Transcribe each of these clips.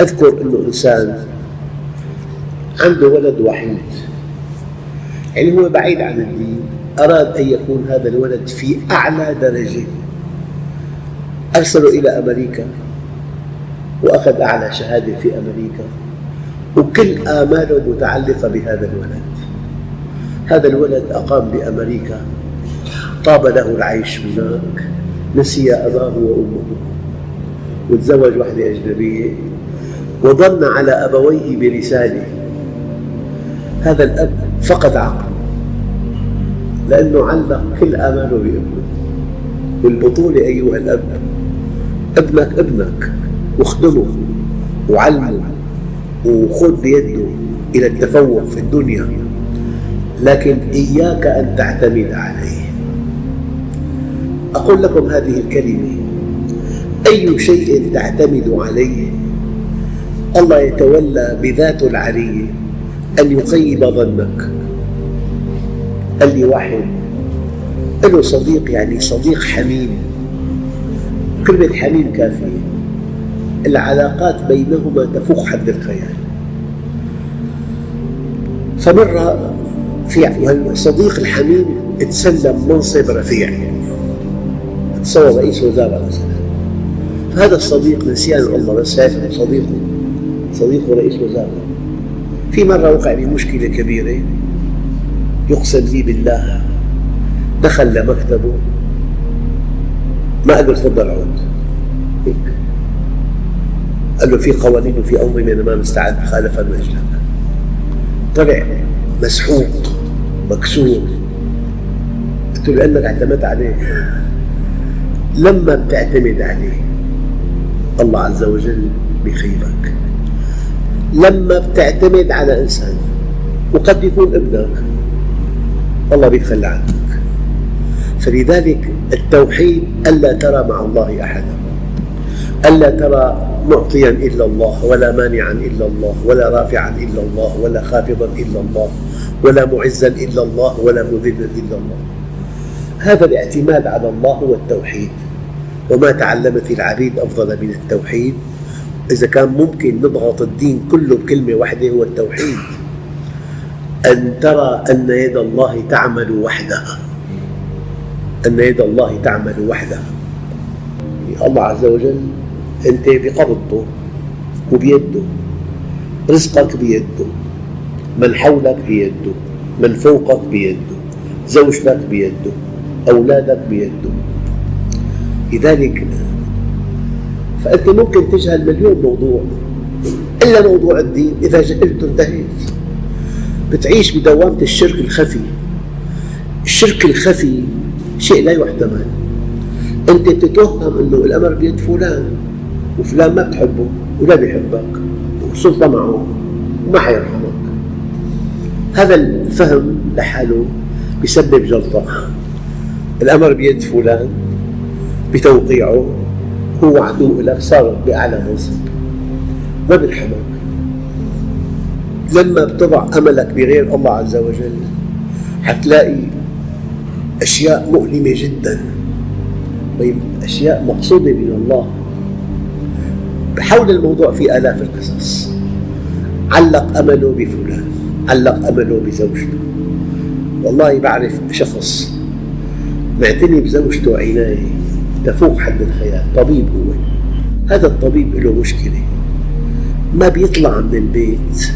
أذكر أنه إنسان عنده ولد وحيد. يعني هو بعيد عن الدين أراد أن يكون هذا الولد في أعلى درجة. أرسله إلى أمريكا وأخذ أعلى شهادة في أمريكا وكل آماله متعلقة بهذا الولد. هذا الولد أقام بأمريكا طاب له العيش هناك نسي أباه وأمه وتزوج وحدة أجنبية. وظن على أبويه برسالة هذا الأب فقد عقله لأنه علق كل آماله بابنه. والبطولة أيها الأب ابنك ابنك واخدمه وعلمه وخذ بيده إلى التفوق في الدنيا. لكن إياك أن تعتمد عليه. أقول لكم هذه الكلمة أي شيء تعتمد عليه الله يتولى بذاته العلية أن يخيب ظنك. قال لي واحد له صديق يعني صديق حميم كلمة حميم كافية. العلاقات بينهما تفوق حد الخيال. فمرة في الصديق الحميم تسلم منصب رفيع تصور رئيس وزراء مثلا فهذا الصديق نسيان الله بس صديقه. صديقه رئيس وزراء في مرة وقع بمشكلة كبيرة. يقسم لي بالله. دخل لمكتبه. ما قال له تفضل عود. قال له في قوانين وفي أنظمة أنا ما مستعد خالفها من أجلك. طلع مسحوق مكسور. قلت له لأنك اعتمدت عليه. لما بتعتمد عليه الله عز وجل بخيبك لما بتعتمد على إنسان وقد يكون ابنك الله بيتخلى عنك. فلذلك التوحيد ألا ترى مع الله أحدا ألا ترى معطيا إلا الله ولا مانعا إلا الله ولا رافعا إلا الله ولا خافضا إلا الله ولا معزا إلا الله ولا مذلا إلا الله. هذا الاعتماد على الله هو التوحيد وما تعلمت العبيد أفضل من التوحيد. إذا كان ممكن نضغط الدين كله بكلمة واحدة هو التوحيد. أن ترى أن يد الله تعمل وحدها. أن يد الله تعمل وحدها. الله عز وجل أنت بقبضته وبيده. رزقك بيده. من حولك بيده. من فوقك بيده. زوجتك بيده. أولادك بيده. لذلك فأنت ممكن تجهل مليون موضوع. إلا موضوع الدين إذا جهلته انتهيت. بتعيش بدوامة الشرك الخفي. الشرك الخفي شيء لا يحتمل. أنت بتتوهم أنه الأمر بيد فلان وفلان ما بتحبه ولا بيحبك والسلطة معه وما حيرحمك. هذا الفهم لحاله بيسبب جلطة. الأمر بيد فلان بتوقيعه هو عدو لك صار بأعلى منصب ما بيرحمك لما بتضع أملك بغير الله عز وجل حتلاقي أشياء مؤلمة جدا. طيب أشياء مقصودة من الله. حول الموضوع في آلاف القصص. علق أمله بفلان علق أمله بزوجته. والله بعرف شخص معتني بزوجته عناية تفوق حد الخيال. طبيب هو. هذا الطبيب له مشكلة. ما بيطلع من البيت.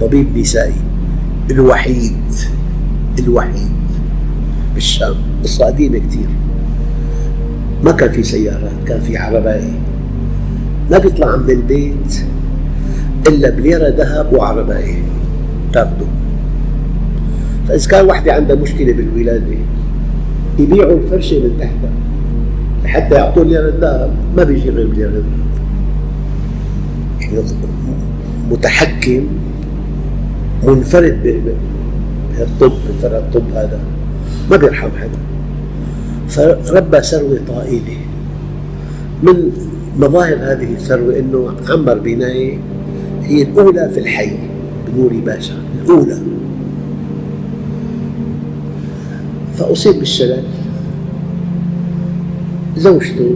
طبيب نسائي. الوحيد. الوحيد. بالشام. قصة قديمة كثير ما كان في سيارات كان في عرباية ما بيطلع من البيت إلا بليرة ذهب وعرباية تاخده. فإذا كان وحدة عندها مشكلة بالولادة يبيعوا الفرشة من تحتها. لحتى يعطوا ليرة الذهب ما بيجي غير يعني متحكم منفرد بهالطب منفرد الطب هذا ما بيرحم حدا. فربى ثروة طائلة. من مظاهر هذه الثروة أنه عمر بناية هي الأولى في الحي بنوري باشا الأولى. فأصيب بالشلل. زوجته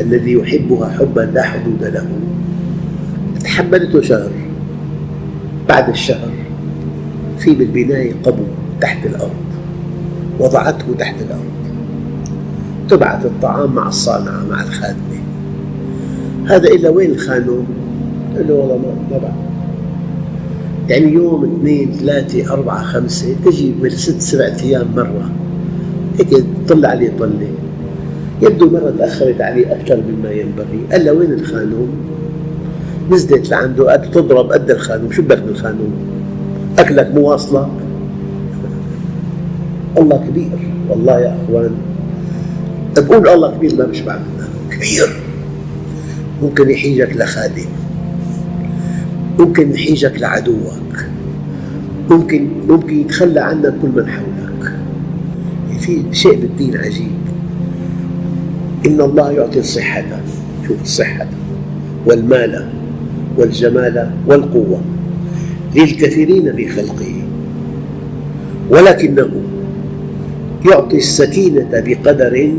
الذي يحبها حبا لا حدود له تحملته شهر بعد الشهر في بالبناية قبو تحت الأرض وضعته تحت الأرض. تبعث الطعام مع الصانعة مع الخادمة. هذا إلا وين الخانوم؟ قال له والله ما بعد يعني يوم اثنين ثلاثة أربعة خمسة تجي من ست سبعة أيام مرة هيك طلع عليه طلة. يبدو مرة تأخرت عليه أكثر مما ينبغي. قال له وين الخانوم؟ نزلت لعنده قد تضرب قد الخانوم. شو بدك من الخانوم؟ أكلك مو واصلك؟ الله كبير. والله يا أخوان بقول الله كبير ما بشبع منه كبير. ممكن يحيجك لخادم. ممكن يحيجك لعدوك. ممكن ممكن يتخلى عنك كل من حولك. في شيء بالدين عجيب. إن الله يعطي الصحة. شوف الصحة. والمال والجمال والقوة للكثيرين في خلقه. ولكنه يعطي السكينة بقدر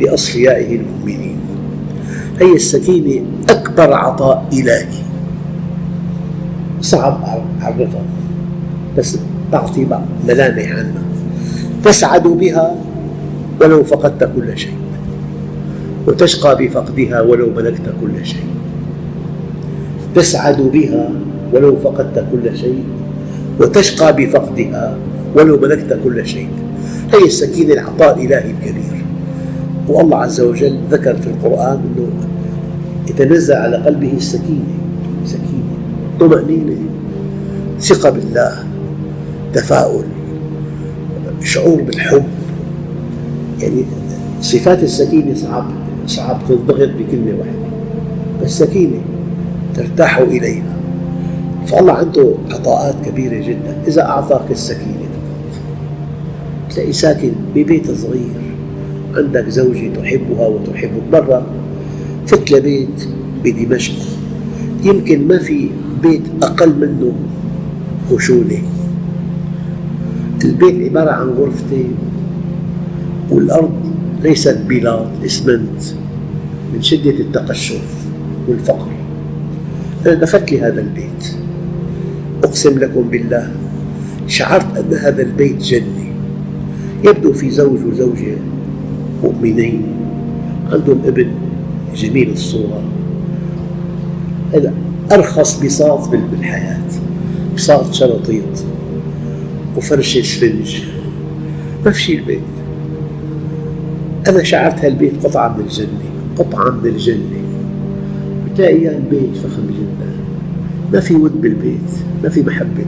لأصفيائه المؤمنين. هي السكينة أكبر عطاء إلهي. صعب أعرفها بس تعطي ملامح عنها تسعد بها ولو فقدت كل شيء. وتشقى بفقدها ولو ملكت كل شيء. تسعد بها ولو فقدت كل شيء. وتشقى بفقدها ولو ملكت كل شيء. هي السكينة العطاء الإلهي الكبير. والله عز وجل ذكر في القرآن أنه يتنزل على قلبه السكينة. سكينة طمأنينة ثقة بالله تفاؤل شعور بالحب. يعني صفات السكينة صعب صعب تنضغط بكلمة واحدة. بس سكينة ترتاح إليها. فالله عنده عطاءات كبيرة جدا. إذا أعطاك السكينة تلاقي ساكن ببيت صغير. عندك زوجة تحبها وتحبك مرة فت لبيت بدمشق. يمكن ما في بيت أقل منه خشونة. البيت عبارة عن غرفتين. والأرض ليست بلاط إسمنت. من شدة التقشف والفقر. دخلت لهذا البيت. أقسم لكم بالله شعرت أن هذا البيت جنة يبدو في زوج وزوجة مؤمنين. عندهم ابن جميل الصورة. هذا أرخص بساط بالحياة. بساط شرطيط وفرشة سفنج. ما في شيء البيت. أنا شعرت هالبيت قطعة من الجنة قطعة من الجنة بتلاقي إياه البيت فخم جدا. ما في ود بالبيت ما في محبة.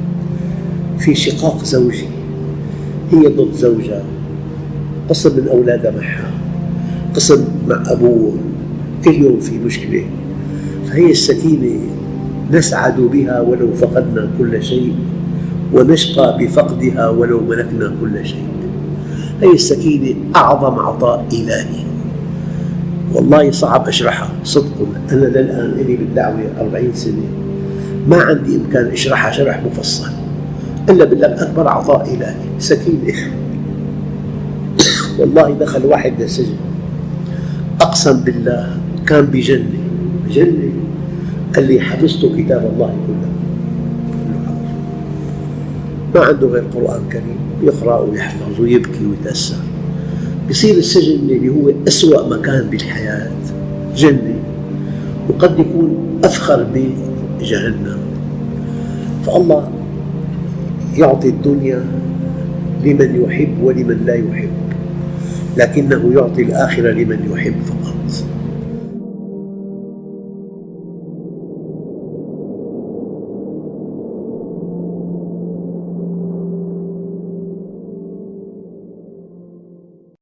في شقاق زوجي هي ضد زوجها. قسم من أولادها معها. قسم مع أبوه. كل يوم في مشكلة. فهي السكينة نسعد بها ولو فقدنا كل شيء ونشقى بفقدها ولو ملكنا كل شيء. هي السكينة أعظم عطاء إلهي. والله صعب أشرحها. صدق أنا للآن لي بالدعوة أربعين سنة ما عندي إمكان أشرحها شرح مفصل. إلا بالله أكبر عطاء إلهي سكينة. والله دخل واحد للسجن. أقسم بالله كان بجنة. بجنة. قال لي حفظت كتاب الله كله. ما عنده غير قرآن كريم. يقرأ ويحفظ ويبكي ويتأثر. بصير السجن اللي هو أسوأ مكان بالحياة جنة وقد يكون أفخر بيت جهنم فالله يعطي الدنيا لمن يحب ولمن لا يحب لكنه يعطي الآخرة لمن يحب فقط.